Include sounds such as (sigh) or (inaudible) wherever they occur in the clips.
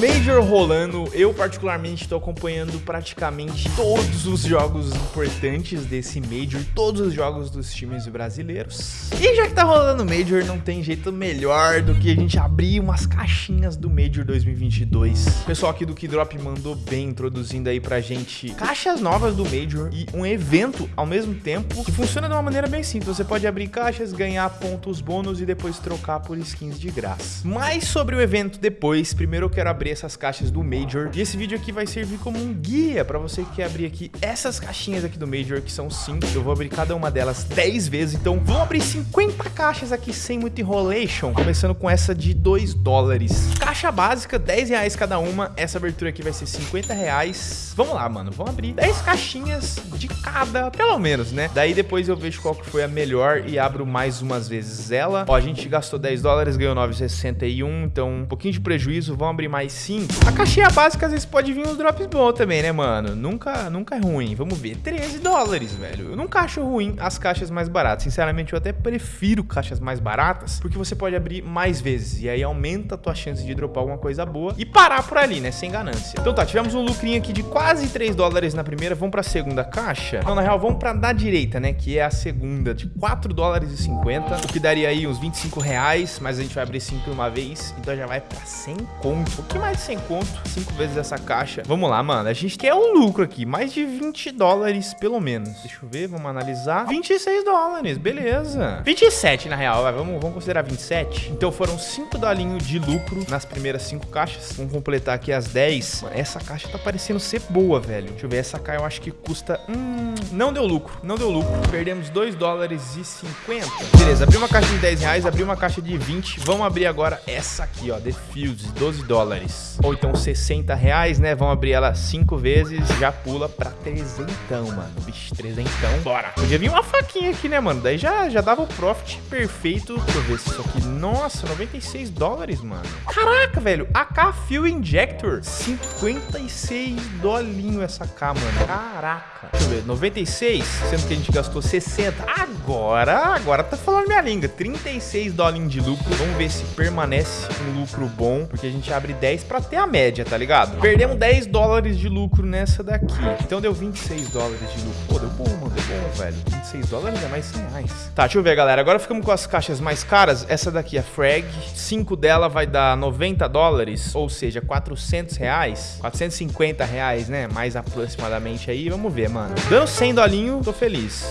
Major rolando, eu particularmente estou acompanhando praticamente todos os jogos importantes desse Major, todos os jogos dos times brasileiros. E já que tá rolando Major, não tem jeito melhor do que a gente abrir umas caixinhas do Major 2022. O pessoal aqui do Kidrop mandou bem, introduzindo aí pra gente caixas novas do Major e um evento ao mesmo tempo, que funciona de uma maneira bem simples. Você pode abrir caixas, ganhar pontos bônus e depois trocar por skins de graça. Mais sobre o evento depois, primeiro eu quero abrir essas caixas do Major. E esse vídeo aqui vai servir como um guia para você que quer abrir aqui essas caixinhas aqui do Major, que são 5. Eu vou abrir cada uma delas 10 vezes, então vamos abrir 50 caixas aqui sem muito enrolation, começando com essa de 2 dólares. Caixa básica, 10 reais cada uma. Essa abertura aqui vai ser 50 reais. Vamos lá, mano, vamos abrir 10 caixinhas de cada, pelo menos, né? Daí depois eu vejo qual que foi a melhor e abro mais umas vezes ela. Ó, a gente gastou 10 dólares, ganhou 9,61, então um pouquinho de prejuízo, vamos abrir mais 5. A caixinha básica às vezes pode vir uns drops bons também, né, mano? Nunca, nunca é ruim. Vamos ver, 13 dólares, velho. Eu nunca acho ruim as caixas mais baratas. Sinceramente, eu até prefiro caixas mais baratas, porque você pode abrir mais vezes, e aí aumenta a tua chance de dropar alguma coisa boa e parar por ali, né, sem ganância. Então tá, tivemos um lucrinho aqui de quase 3 dólares na primeira, vamos pra segunda caixa. Não, na real, vamos pra da direita, né, que é a segunda, de 4 dólares e 50, o que daria aí uns 25 reais, mas a gente vai abrir 5 uma vez, então já vai pra 100 conto. O que mais de 100 conto? 5 vezes essa caixa. Vamos lá, mano, a gente quer um lucro aqui, mais de 20 dólares pelo menos. Deixa eu ver, vamos analisar. 26 dólares, beleza. 27 na real, vamos, vamos considerar 27. Então foram 5 dolinhos de lucro nas primeiras 5 caixas. Vamos completar aqui as 10. Mano, essa caixa tá parecendo ser boa, velho. Deixa eu ver, essa caixa eu acho que custa... Hum, não deu lucro, não deu lucro. Perdemos 2 dólares e 50. Beleza, abri uma caixa de 10 reais, abri uma caixa de 20. Vamos abrir agora essa aqui, ó, The Fields, 12 dólares. Ou então 60 reais, né? Vamos abrir ela 5 vezes, já pula pra trezentão, mano. Vixe, trezentão, bora. Podia vir uma faquinha aqui, né, mano? Daí já, já dava o profit perfeito. Deixa eu ver se isso aqui... Nossa, 96 dólares, mano. Caraca, velho. AK Fuel Injector. 56 dolinho essa K, mano. Caraca. Deixa eu ver, 96, sendo que a gente gastou 60. Agora, agora tá falando minha língua. 36 dolinhos de lucro. Vamos ver se permanece um lucro bom, porque a gente abre 10 pra ter a média, tá ligado? Perdemos 10 dólares de lucro nessa daqui. Então deu 26 dólares de lucro. Pô, deu bom, mano. Deu bom, velho. 26 dólares é mais 100 reais. Tá, deixa eu ver, galera. Agora ficamos com as caixas mais caras. Essa daqui é Frag. 5 dela vai dar 90 dólares, ou seja, 400 reais. 450 reais, né? Mais aproximadamente aí. Vamos ver, mano. Dando 100 dolinho, tô feliz.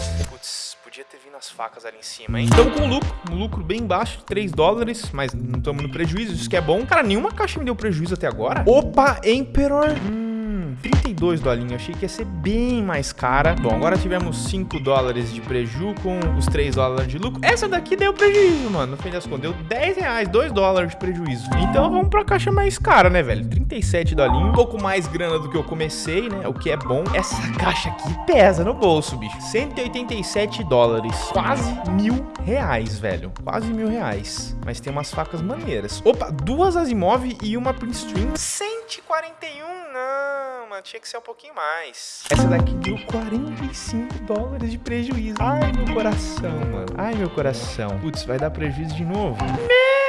As facas ali em cima, hein? Estamos com lucro, um lucro bem baixo, 3 dólares, mas não estamos no prejuízo, isso que é bom. Cara, nenhuma caixa me deu prejuízo até agora. Opa, Emperor. Hum. 32 dolinhos, achei que ia ser bem mais cara. Bom, agora tivemos 5 dólares de preju com os 3 dólares de lucro. Essa daqui deu prejuízo, mano, no fim das contas, deu 10 reais, 2 dólares de prejuízo. Então vamos pra caixa mais cara, né, velho? 37 dolinhos, um pouco mais grana do que eu comecei, né, o que é bom. Essa caixa aqui pesa no bolso, bicho. 187 dólares, quase mil reais, velho. Quase mil reais. Mas tem umas facas maneiras. Opa, duas Asimov e uma Prince String. 141, não, mano, tinha que ser um pouquinho mais. Essa daqui deu 45 dólares de prejuízo. Ai, meu coração, mano. Ai, meu coração. Putz, vai dar prejuízo de novo. Meu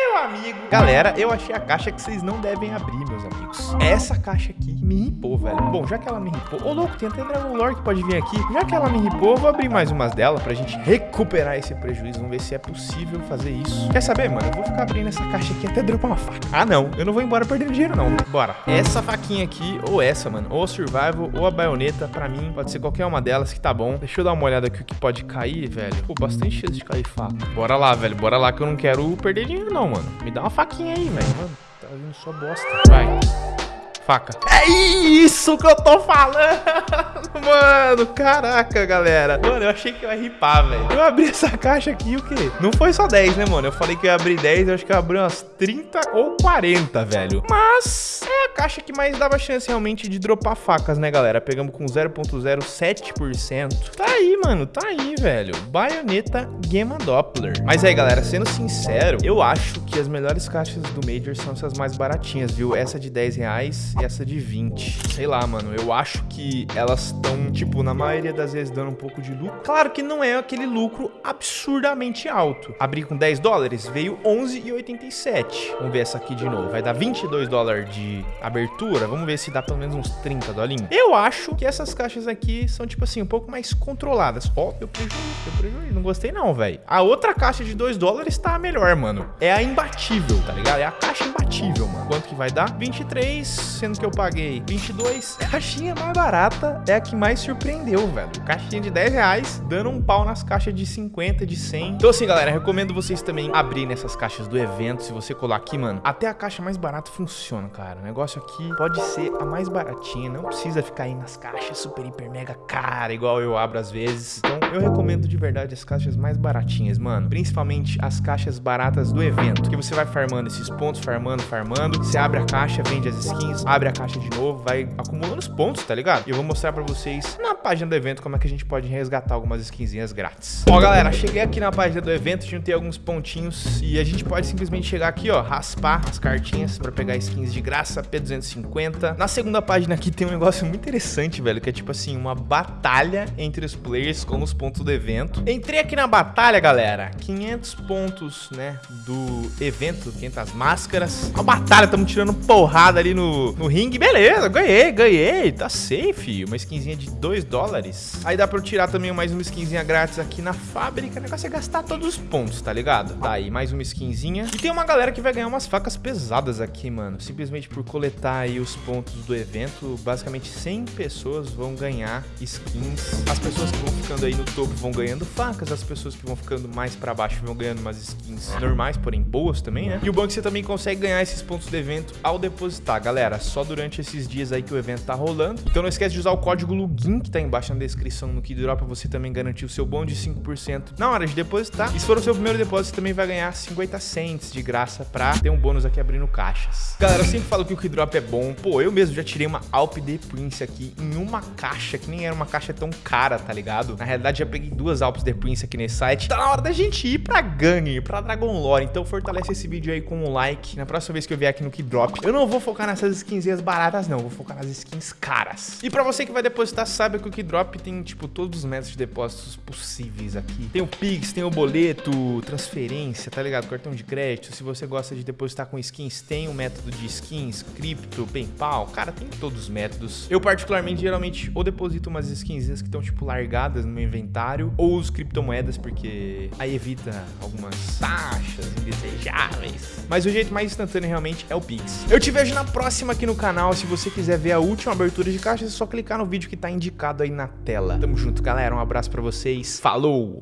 Galera, eu achei a caixa que vocês não devem abrir, meus amigos. Essa caixa aqui me ripou, velho. Bom, já que ela me ripou... Ô, louco, tem até Dragon Lore que pode vir aqui. Já que ela me ripou, eu vou abrir mais umas dela pra gente recuperar esse prejuízo. Vamos ver se é possível fazer isso. Quer saber, mano? Eu vou ficar abrindo essa caixa aqui até dropar uma faca. Ah, não. Eu não vou embora perdendo dinheiro, não. Bora. Essa faquinha aqui, ou essa, mano, ou a Survival, ou a baioneta, pra mim, pode ser qualquer uma delas que tá bom. Deixa eu dar uma olhada aqui o que pode cair, velho. Pô, bastante chance de cair faca. Bora lá, velho. Bora lá que eu não quero perder dinheiro, não, mano. Me dá uma faquinha aí, velho. Mano, tá vindo só bosta. Vai. Faca. É isso que eu tô falando, (laughs) mano. Caraca, galera. Mano, eu achei que eu ia ripar, velho. Eu abri essa caixa aqui, o quê? Não foi só 10, né, mano? Eu falei que eu ia abrir 10, eu acho que eu abri umas 30 ou 40, velho. Mas é a caixa que mais dava chance realmente de dropar facas, né, galera? Pegamos com 0.07%. Tá aí, mano. Tá aí, velho. Baioneta Gamma Doppler. Mas aí, galera, sendo sincero, eu acho que as melhores caixas do Major são essas mais baratinhas, viu? Essa de 10 reais 10 e essa de 20. Sei lá, mano, eu acho que elas estão, tipo, na maioria das vezes dando um pouco de lucro. Claro que não é aquele lucro absurdamente alto. Abri com 10 dólares, veio 11,87. Vamos ver essa aqui de novo. Vai dar 22 dólares de abertura. Vamos ver se dá pelo menos uns 30 dolinhos. Eu acho que essas caixas aqui são, tipo assim, um pouco mais controladas. Ó, oh, deu prejuízo, deu prejuízo. Não gostei não, velho. A outra caixa de 2 dólares tá melhor, mano. É a imbatível, tá ligado? É a caixa imbatível, mano. Quanto que vai dar? 23, sendo que eu paguei 22. Caixinha mais barata é a que mais surpreendeu, velho. Caixinha de 10 reais, dando um pau nas caixas de 50, de 100. Então assim, galera, recomendo vocês também abrirem nessas caixas do evento. Se você colar aqui, mano, até a caixa mais barata funciona, cara. O negócio aqui pode ser a mais baratinha. Não precisa ficar aí nas caixas super, hiper, mega cara, igual eu abro às vezes. Então eu recomendo de verdade as caixas mais baratinhas, mano. Principalmente as caixas baratas do evento. Que você vai farmando esses pontos, farmando, farmando. Você abre a caixa, vende as skins, abre a caixa de novo, vai acumulando os pontos, tá ligado? E eu vou mostrar pra vocês na página do evento como é que a gente pode resgatar algumas skinzinhas grátis. Ó, galera, cheguei aqui na página do evento, juntei alguns pontinhos e a gente pode simplesmente chegar aqui, ó, raspar as cartinhas pra pegar skins de graça, P250. Na segunda página aqui tem um negócio muito interessante, velho, que é tipo assim, uma batalha entre os players com os pontos do evento. Entrei aqui na batalha, galera, 500 pontos, né, do evento, 500 máscaras. Uma batalha, estamos tirando porrada ali no, no ringue, beleza, ganhei, ganhei, tá safe. Uma skinzinha de 2 dólares. Aí dá pra eu tirar também mais uma skinzinha grátis aqui na fábrica. O negócio é gastar todos os pontos, tá ligado? Tá aí, mais uma skinzinha. E tem uma galera que vai ganhar umas facas pesadas aqui, mano. Simplesmente por coletar aí os pontos do evento, basicamente 100 pessoas vão ganhar skins. As pessoas que vão ficando aí no topo vão ganhando facas, as pessoas que vão ficando mais pra baixo vão ganhando umas skins normais, porém boas também, né? E o bom é que você também consegue ganhar esses pontos do evento ao depositar. Galera, só durante esses dias aí que o evento tá rolando. Então não esquece de usar o código LUGIN que tá embaixo na descrição no Kidrop pra você também garantir o seu bônus de 5% na hora de depositar. E se for o seu primeiro depósito, você também vai ganhar 50 cents de graça pra ter um bônus aqui abrindo caixas. Galera, eu sempre falo que o Kidrop é bom. Pô, eu mesmo já tirei uma Alp de Prince aqui em uma caixa, que nem era uma caixa tão cara, tá ligado? Na realidade, já peguei duas Alps de Prince aqui nesse site. Tá na hora da gente ir pra Gangue, pra Dragon Lore. Então fortalece esse vídeo aí com um like. Na próxima vez que eu vier aqui no Kidrop, eu não vou focar nessas skinzinhas baratas, não. Vou focar nas skins caras. E pra você que vai depositar, saiba que o Kidrop tem, tipo, todos os métodos de depósitos possíveis aqui. Tem o Pix, tem o boleto, transferência, tá ligado? Cartão de crédito. Se você gosta de depositar com skins, tem o método de skins, cripto, PayPal. Cara, tem todos os métodos. Eu, particularmente, geralmente, ou deposito umas skinzinhas que estão, tipo, largadas no meu inventário, ou uso criptomoedas, porque aí evita algumas taxas indesejáveis. Mas o jeito mais instantâneo, realmente, é o Pix. Eu te vejo na próxima aqui no canal. Se você quiser ver a última abertura de caixas, é só clicar no vídeo que tá indicado aí na tela. Tamo junto, galera. Um abraço pra vocês. Falou!